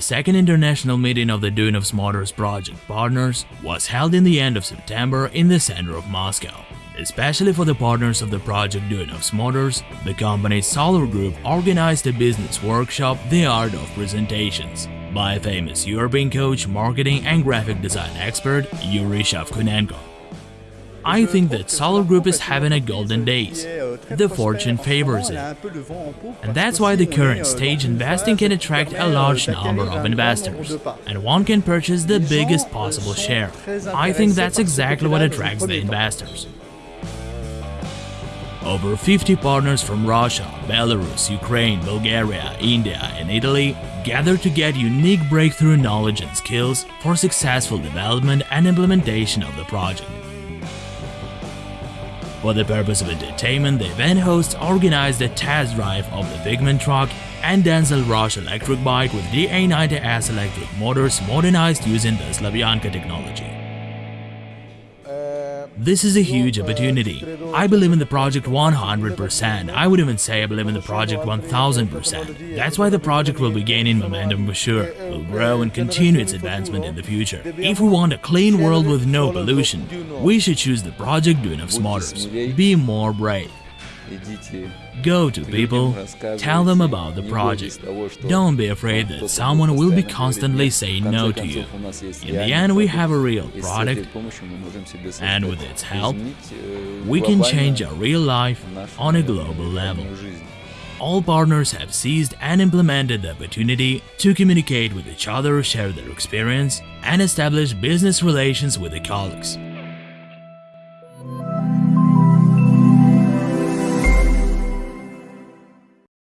The second international meeting of the Duyunov's Motors project partners was held in the end of September in the center of Moscow. Especially for the partners of the project Duyunov's Motors, the company's Solar Group organized a business workshop The Art of Presentations by famous European coach, marketing and graphic design expert Yuri Shavkunenko. I think that Solar Group is having a golden days. The fortune favors it. And that's why the current stage investing can attract a large number of investors, and one can purchase the biggest possible share. I think that's exactly what attracts the investors. Over 50 partners from Russia, Belarus, Ukraine, Bulgaria, India and Italy gathered to get unique breakthrough knowledge and skills for successful development and implementation of the project. For the purpose of entertainment, the event hosts organized a test drive of the Figment truck and Denzel Rush electric bike with DA90S electric motors modernized using the Slavyanka technology. This is a huge opportunity. I believe in the project 100%. I would even say I believe in the project 1000%. That's why the project will be gaining momentum for sure, will grow and continue its advancement in the future. If we want a clean world with no pollution, we should choose the project Duyunov's Motors. Be more brave. Go to people, tell them about the project. Don't be afraid that someone will be constantly saying no to you. In the end, we have a real product, and with its help, we can change our real life on a global level. All partners have seized and implemented the opportunity to communicate with each other, share their experience, and establish business relations with their colleagues.